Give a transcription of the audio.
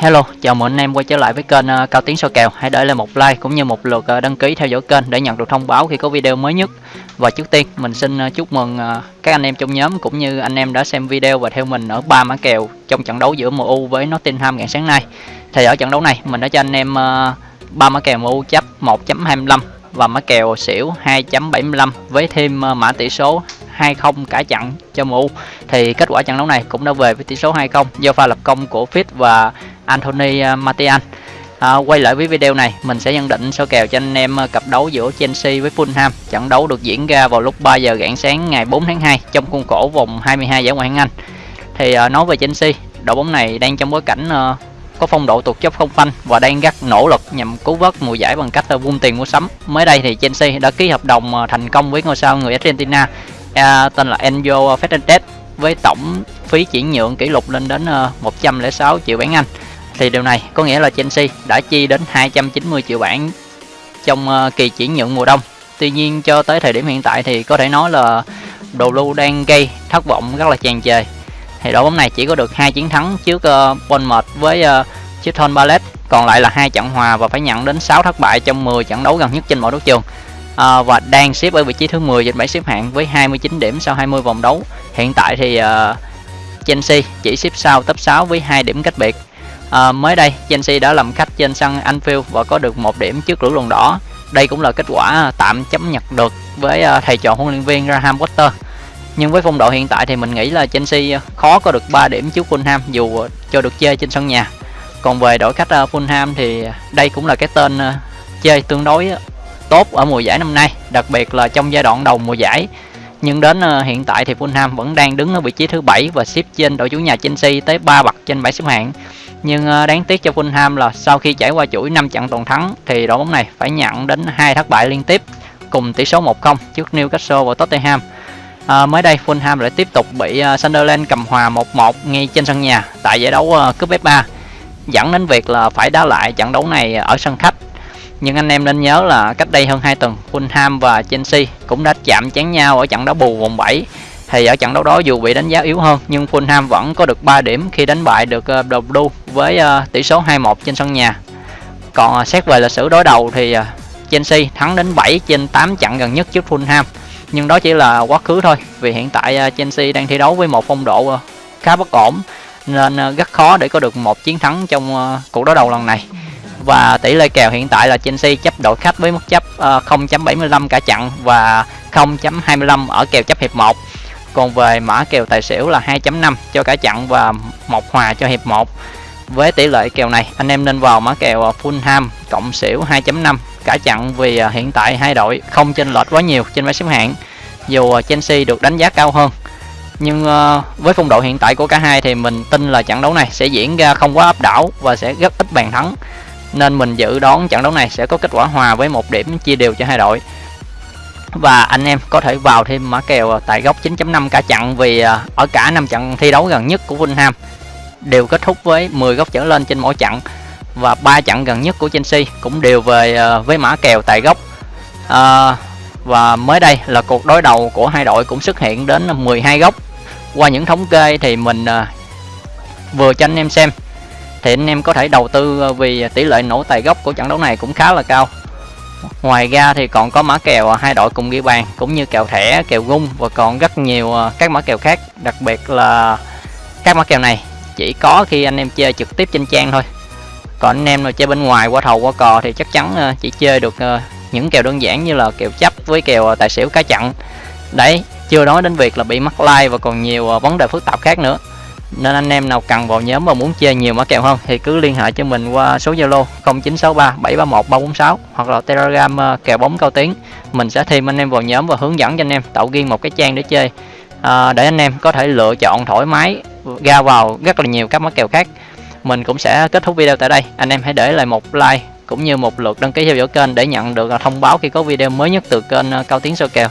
Hello, chào mừng anh em quay trở lại với kênh uh, Cao Tiến soi kèo. Hãy để lại một like cũng như một lượt uh, đăng ký theo dõi kênh để nhận được thông báo khi có video mới nhất. Và trước tiên, mình xin uh, chúc mừng các anh em trong nhóm cũng như anh em đã xem video và theo mình ở ba mã kèo trong trận đấu giữa MU với Nottingham ngày sáng nay. Thì ở trận đấu này, mình đã cho anh em ba mã kèo MU chấp 1.25 và mã kèo xỉu 2.75 với thêm mã tỷ số 2-0 cả trận cho MU thì kết quả trận đấu này cũng đã về với tỷ số 2-0 do pha lập công của Fit và Anthony à, Martial À, quay lại với video này, mình sẽ nhận định sơ kèo cho anh em à, cặp đấu giữa Chelsea với Fulham. Trận đấu được diễn ra vào lúc 3 giờ rạng sáng ngày 4 tháng 2 trong khuôn khổ vòng 22 giải Ngoại hạng Anh. Thì à, nói về Chelsea, đội bóng này đang trong bối cảnh à, có phong độ tụt dốc không phanh và đang rất nỗ lực nhằm cứu vớt mùa giải bằng cách à, vung tiền mua sắm. Mới đây thì Chelsea đã ký hợp đồng thành công với ngôi sao người Argentina à, tên là Enzo Fernandez với tổng phí chuyển nhượng kỷ lục lên đến 106 triệu bảng Anh thì điều này có nghĩa là Chelsea đã chi đến 290 triệu bảng trong ờ, kỳ chuyển nhượng mùa đông tuy nhiên cho tới thời điểm hiện tại thì có thể nói là đồ lưu đang gây thất vọng rất là tràn trề thì đội bóng này chỉ có được hai chiến thắng trước uh, Bournemouth với uh, Crystal Palace còn lại là hai trận hòa và phải nhận đến 6 thất bại trong 10 trận đấu gần nhất trên mọi đấu trường à, và đang xếp ở vị trí thứ 10 trên bảng xếp hạng với 29 điểm sau 20 vòng đấu. Hiện tại thì uh, Chelsea chỉ xếp sau top 6 với 2 điểm cách biệt. À, mới đây Chelsea đã làm khách trên sân Anfield và có được một điểm trước lũ lùng đỏ. Đây cũng là kết quả à, tạm chấp nhận được với à, thầy trò huấn luyện viên Graham Potter. Nhưng với phong độ hiện tại thì mình nghĩ là Chelsea à, khó có được 3 điểm trước Fulham dù cho được chơi trên sân nhà. Còn về đội khách Fulham thì đây cũng là cái tên chơi tương đối tốt ở mùa giải năm nay, đặc biệt là trong giai đoạn đầu mùa giải. Nhưng đến hiện tại thì Fulham vẫn đang đứng ở vị trí thứ bảy và xếp trên đội chủ nhà Chelsea tới 3 bậc trên bảng xếp hạng. Nhưng ờ, đáng tiếc cho Fulham là sau khi trải qua chuỗi 5 trận toàn thắng thì đội bóng này phải nhận đến hai thất bại liên tiếp cùng tỷ số 1-0 trước Newcastle và Tottenham. À, mới đây Fulham lại tiếp tục bị ờ, Sunderland cầm hòa 1-1 ngay trên sân nhà tại giải đấu cúp FA dẫn đến việc là phải đá lại trận đấu này ở sân khách. Nhưng anh em nên nhớ là cách đây hơn 2 tuần Fulham và Chelsea cũng đã chạm chán nhau ở trận đấu bù vòng 7 thì ở trận đấu đó dù bị đánh giá yếu hơn nhưng Fulham vẫn có được 3 điểm khi đánh bại được uh, Blue với uh, tỷ số 2-1 trên sân nhà. Còn uh, xét về lịch sử đối đầu thì uh, Chelsea thắng đến 7 trên 8 trận gần nhất trước Fulham. Nhưng đó chỉ là quá khứ thôi vì hiện tại uh, Chelsea đang thi đấu với một phong độ uh, khá bất ổn nên uh, rất khó để có được một chiến thắng trong uh, cuộc đối đầu lần này và tỷ lệ kèo hiện tại là Chelsea chấp đội khách với mức chấp uh, 0.75 cả trận và 0.25 ở kèo chấp hiệp 1 còn về mã kèo tài xỉu là 2.5 cho cả trận và một hòa cho hiệp 1 với tỷ lệ kèo này. Anh em nên vào mã kèo à, Fulham cộng xỉu 2.5 cả chặn vì à, hiện tại hai đội không chênh lệch quá nhiều trên bảng xếp hạng, dù à, Chelsea được đánh giá cao hơn. Nhưng với phong độ hiện tại của cả hai thì mình tin là trận đấu này sẽ diễn ra không quá áp đảo và sẽ rất ít bàn thắng. Nên mình dự đoán trận đấu này sẽ có kết quả hòa với một điểm chia đều cho hai đội. Và anh em có thể vào thêm mã kèo tại góc 9.5 cả trận vì ở cả năm trận thi đấu gần nhất của Fulham đều kết thúc với 10 góc trở lên trên mỗi trận và ba trận gần nhất của Chelsea cũng đều về ờ, với mã kèo tại góc. À, và mới đây là cuộc đối đầu của hai đội cũng xuất hiện đến 12 góc. Qua những thống kê thì mình ờ, vừa cho anh em xem thì anh em có thể đầu tư vì tỷ lệ nổ tài gốc của trận đấu này cũng khá là cao. Ngoài ra thì còn có mã kèo hai đội cùng ghi bàn cũng như kèo thẻ kèo gung và còn rất nhiều các mã kèo khác đặc biệt là các mã kèo này chỉ có khi anh em chơi trực tiếp trên trang thôi. Còn anh em nào chơi bên ngoài qua thầu qua cò thì chắc chắn ờ, chỉ chơi được ờ, những kèo đơn giản như là kèo chấp với kèo ờ, tài xỉu cá chặn. Đấy chưa nói đến việc là bị mắc like và còn nhiều vấn đề phức tạp khác nữa. Nên anh em nào cần vào nhóm và muốn chơi nhiều mã kèo hơn thì cứ liên hệ cho mình qua số Zalo 0963 731 346 hoặc là Telegram kèo bóng cao tiếng. Mình sẽ thêm anh em vào nhóm và hướng dẫn cho anh em tạo riêng một cái trang để chơi. À, để anh em có thể lựa chọn thoải mái ra vào rất là nhiều các món kèo khác. Mình cũng sẽ kết thúc video tại đây. Anh em hãy để lại một like cũng như một lượt đăng ký theo dõi kênh để nhận được thông báo khi có video mới nhất từ kênh ờ, cao tiếng soi kèo.